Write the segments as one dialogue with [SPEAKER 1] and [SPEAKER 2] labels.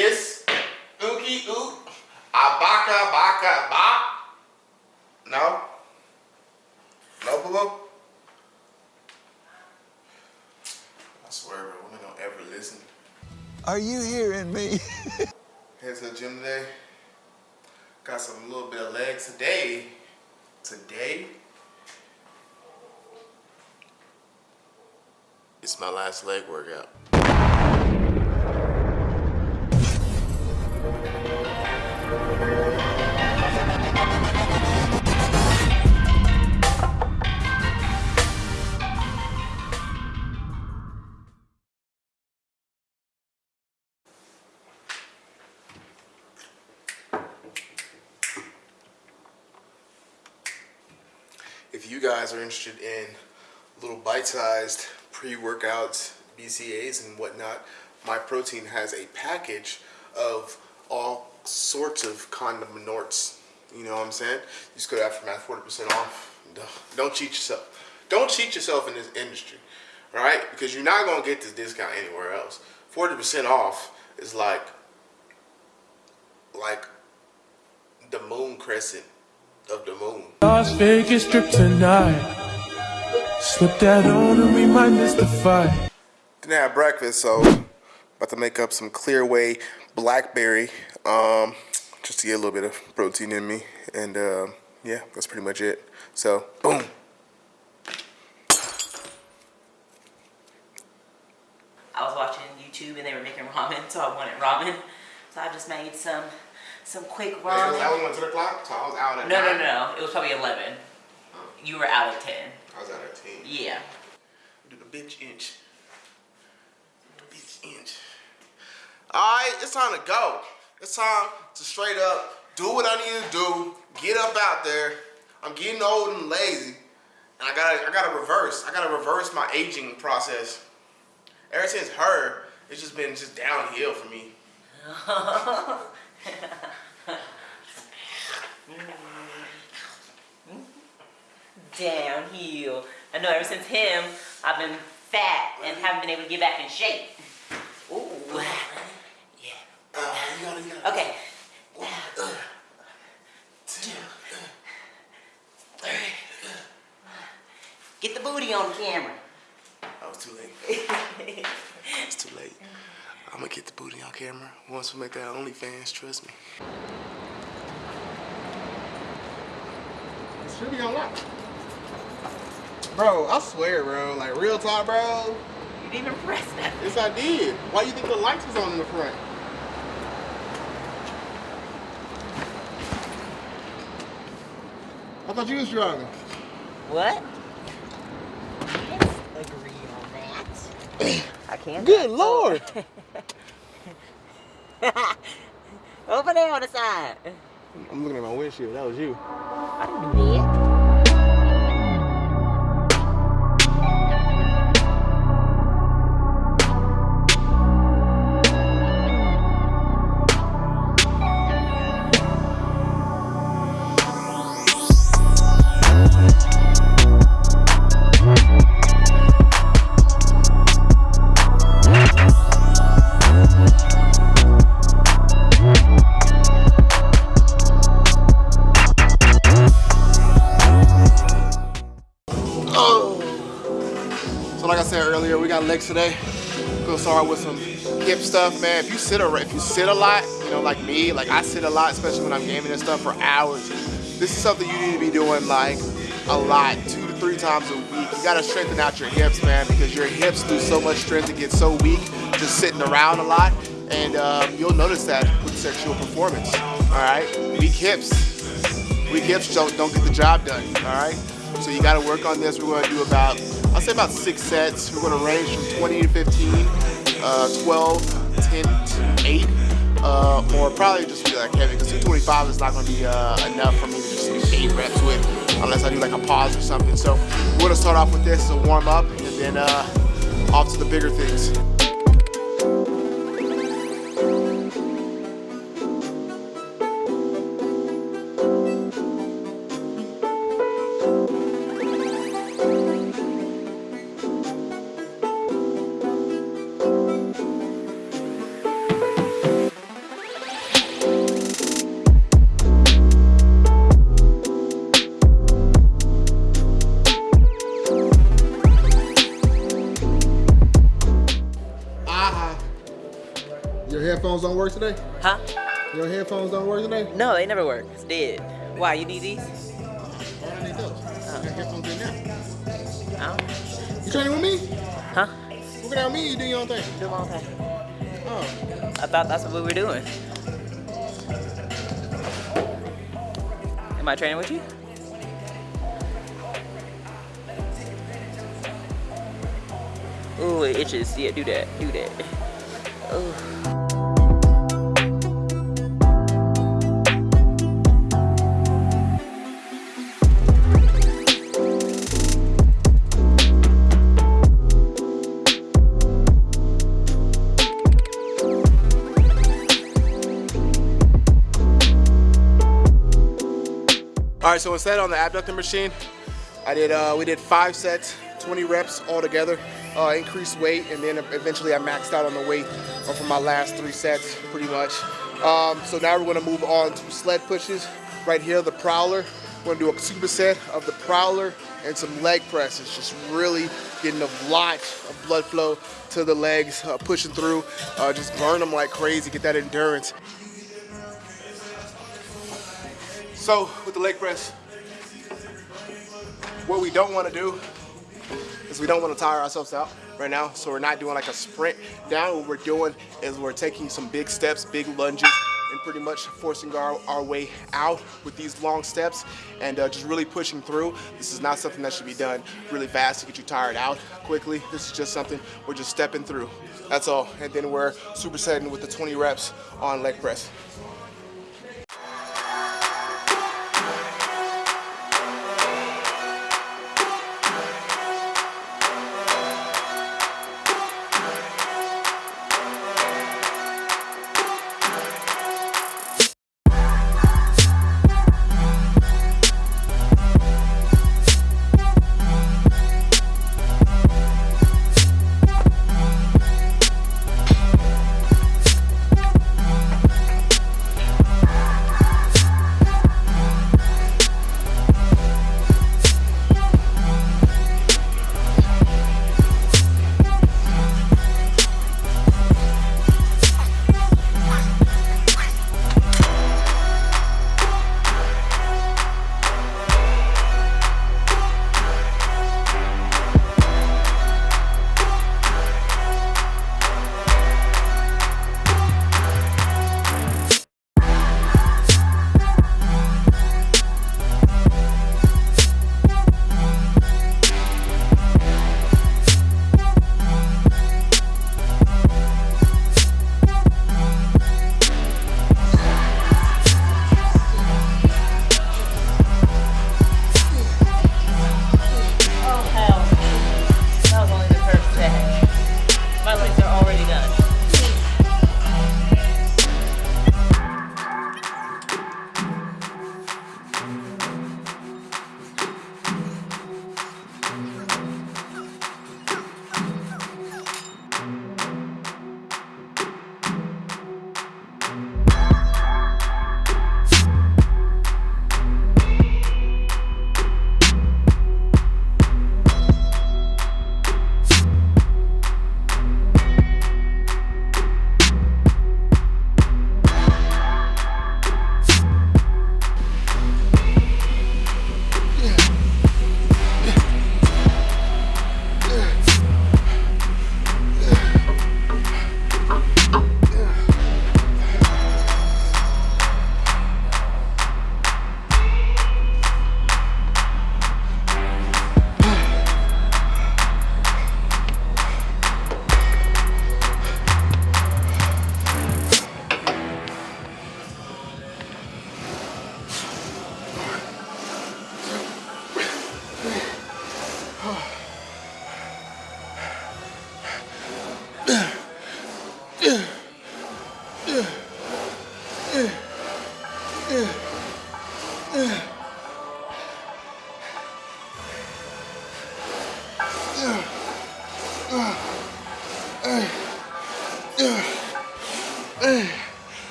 [SPEAKER 1] is ookie ook, abaka baka ba. No? No, boo boo? I swear, bro, women don't ever listen.
[SPEAKER 2] Are you hearing me?
[SPEAKER 1] To the gym today. Got some little bit of legs today. Today. It's my last leg workout. Guys are interested in little bite-sized pre-workouts, BCAs and whatnot, Myprotein has a package of all sorts of condom norts. You know what I'm saying? You just go to Aftermath 40% off. Don't- cheat yourself. Don't cheat yourself in this industry, right? Because you're not gonna get this discount anywhere else. 40% off is like, like the moon crescent of the moon.
[SPEAKER 3] Las Vegas strip tonight. Slip that on and we might miss the fight.
[SPEAKER 1] Didn't have breakfast, so about to make up some clear whey blackberry, um, just to get a little bit of protein in me, and uh, yeah, that's pretty much it. So, boom.
[SPEAKER 4] I was watching YouTube and they were making ramen, so I wanted ramen. So I just made some some quick ramen.
[SPEAKER 1] That was one ten o'clock, so I was out at
[SPEAKER 4] No, no,
[SPEAKER 1] nine.
[SPEAKER 4] no, no. It was probably 11. You were out at 10.
[SPEAKER 1] I was out at ten.
[SPEAKER 4] Yeah.
[SPEAKER 1] Do the bitch inch. The bitch inch. All right, it's time to go. It's time to straight up do what I need to do. Get up out there. I'm getting old and lazy, and I gotta, I gotta reverse. I gotta reverse my aging process. Ever since her, it's just been just downhill for me.
[SPEAKER 4] Downhill. I know ever since him, I've been fat and haven't been able to get back in shape. Ooh. Yeah.
[SPEAKER 1] Uh, you gotta, you gotta.
[SPEAKER 4] Okay. Get the booty on camera.
[SPEAKER 1] I was too late. It's too late. I'm gonna get the booty on camera once we make that OnlyFans. Trust me. It should be on lock. Bro, I swear, bro. Like real talk, bro.
[SPEAKER 4] You didn't even press that.
[SPEAKER 1] Yes, I did. Why you think the lights was on in the front? I thought you was driving.
[SPEAKER 4] What? Let's agree on that. I can't.
[SPEAKER 1] Good lord.
[SPEAKER 4] Over there on the side.
[SPEAKER 1] I'm looking at my windshield. That was you.
[SPEAKER 4] I didn't do that.
[SPEAKER 1] Legs today. Gonna start with some hip stuff, man. If you sit a if you sit a lot, you know, like me, like I sit a lot, especially when I'm gaming and stuff for hours. This is something you need to be doing like a lot, two to three times a week. You gotta strengthen out your hips, man, because your hips lose so much strength and get so weak just sitting around a lot. And um, you'll notice that with sexual performance. All right, weak hips, weak hips don't don't get the job done. All right, so you got to work on this. We're to do about I'll say about six sets. We're to range from 20 to 15, uh, 12, 10 to 8, uh, or probably just be like heavy because 225 is not going to be uh, enough for me to just do eight reps with unless I do like a pause or something. So we're going to start off with this as a warm up and then uh, off to the bigger things. Your headphones don't work today?
[SPEAKER 4] Huh?
[SPEAKER 1] Your headphones don't work today?
[SPEAKER 4] No, they never work. It's dead. Why, you need these?
[SPEAKER 1] Why do I need those? I got headphones in now.
[SPEAKER 4] Oh.
[SPEAKER 1] You training with me?
[SPEAKER 4] Huh?
[SPEAKER 1] Look at me, you do your own thing.
[SPEAKER 4] Do my own thing.
[SPEAKER 1] Oh.
[SPEAKER 4] I thought that's what we were doing. Am I training with you? Ooh, it itches. Yeah, do that. Do that. Ooh.
[SPEAKER 1] Right, so instead on the abductor machine, I did uh, we did five sets, 20 reps all together, uh, increased weight, and then eventually I maxed out on the weight for my last three sets, pretty much. Um, so now we're gonna move on to sled pushes. Right here, the prowler. We're gonna do a superset of the prowler and some leg presses, just really getting a lot of blood flow to the legs, uh, pushing through, uh, just burn them like crazy, get that endurance. So with the leg press, what we don't want to do is we don't want to tire ourselves out right now. So we're not doing like a sprint down. What we're doing is we're taking some big steps, big lunges, and pretty much forcing our, our way out with these long steps and uh, just really pushing through. This is not something that should be done really fast to get you tired out quickly. This is just something we're just stepping through. That's all. And then we're supersetting with the 20 reps on leg press.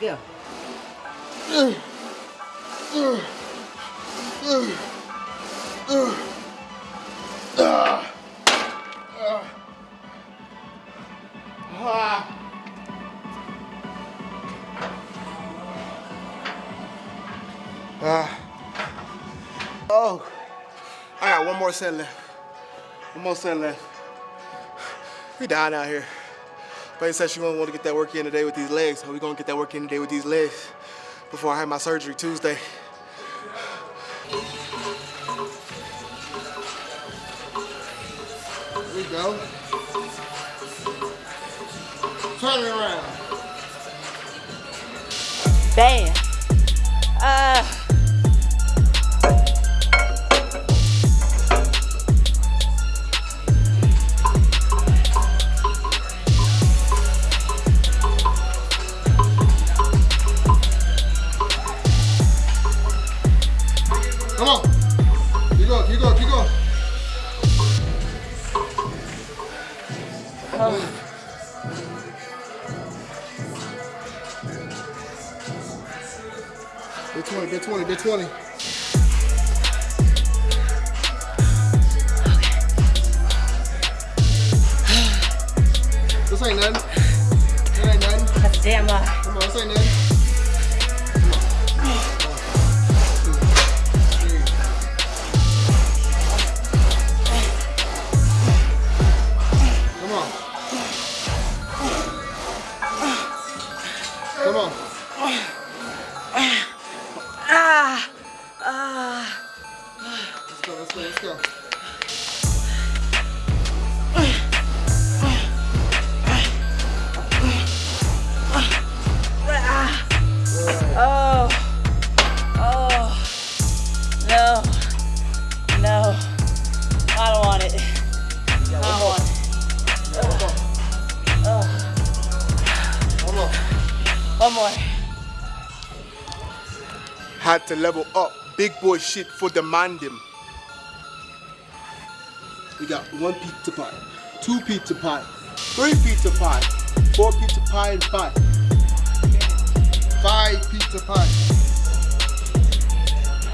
[SPEAKER 1] There. Oh, I got one more set left. One more set left. We dying out here. But said she want to get that work in today with these legs. So we gonna get that work in today with these legs before I have my surgery Tuesday. Here we go. Turn it around.
[SPEAKER 4] Bam.
[SPEAKER 1] More. Had to level up. Big boy shit for demand him. We got one pizza pie, two pizza pie, three pizza pie, four pizza pie, and five. Five pizza pie.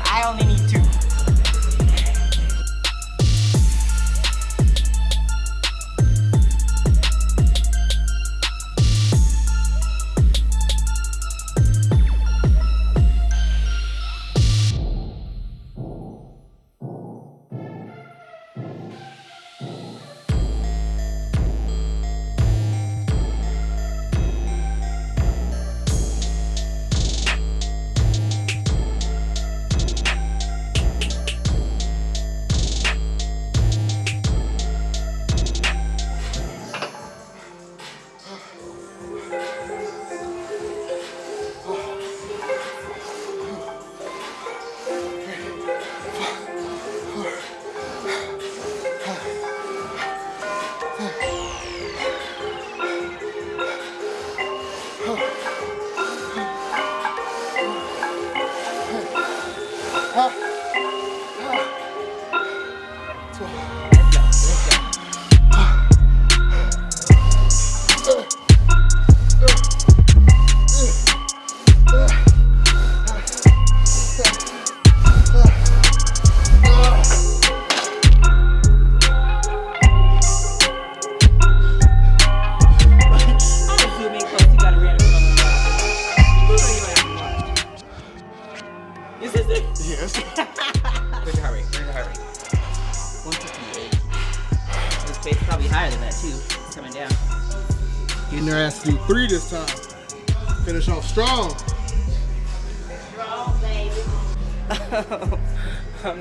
[SPEAKER 4] I only need two.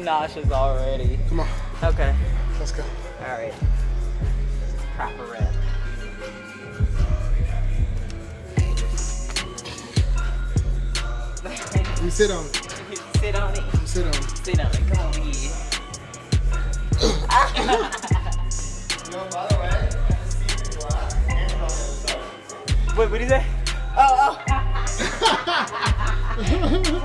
[SPEAKER 4] Nauseous already.
[SPEAKER 1] Come on,
[SPEAKER 4] Okay.
[SPEAKER 1] let's go.
[SPEAKER 4] Alright. Proper rep.
[SPEAKER 1] You sit on it.
[SPEAKER 4] Sit on it.
[SPEAKER 1] You sit on it.
[SPEAKER 4] Sit on it. Come on, yeah. Wait, what did he say? Oh, oh.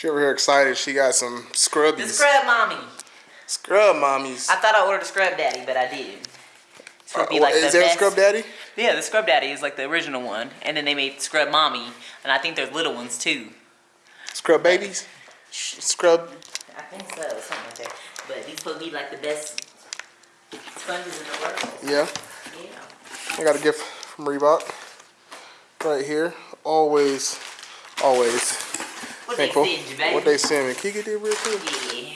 [SPEAKER 1] She over here excited. She got some
[SPEAKER 4] The
[SPEAKER 1] scrubbies.
[SPEAKER 4] scrub mommy.
[SPEAKER 1] Scrub mommies.
[SPEAKER 4] I thought I ordered a scrub daddy, but I didn't. It's gonna be
[SPEAKER 1] Uh,
[SPEAKER 4] like
[SPEAKER 1] is
[SPEAKER 4] the
[SPEAKER 1] there a scrub daddy?
[SPEAKER 4] Yeah, the scrub daddy is like the original one, and then they made scrub mommy, and I think there's little ones too.
[SPEAKER 1] Scrub babies? Scrub.
[SPEAKER 4] I think so, something like that. But these supposed to be like the best sponges in the world.
[SPEAKER 1] Yeah.
[SPEAKER 4] Yeah.
[SPEAKER 1] I got a gift from Reebok. Right here. Always, always
[SPEAKER 4] What
[SPEAKER 1] thankful.
[SPEAKER 4] they send you, baby?
[SPEAKER 1] What they send me. Can you get that real quick?
[SPEAKER 4] Yeah.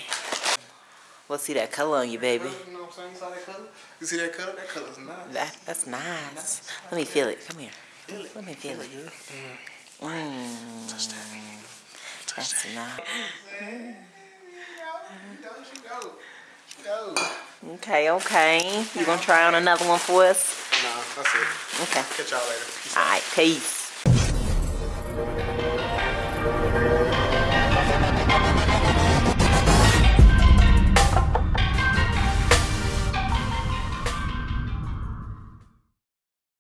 [SPEAKER 4] Let's see that color on you, baby.
[SPEAKER 1] You know what I'm saying? You saw that color? You see that color? That color's nice.
[SPEAKER 4] That, that's nice. Let me feel it. Come here. Feel it. Let me feel it. Mm. That's nice.
[SPEAKER 1] Don't you go. Go.
[SPEAKER 4] Okay, okay. You gonna try on another one for us?
[SPEAKER 1] Nah, that's it.
[SPEAKER 4] Okay.
[SPEAKER 1] Catch y'all later. Peace out.
[SPEAKER 4] All right, peace.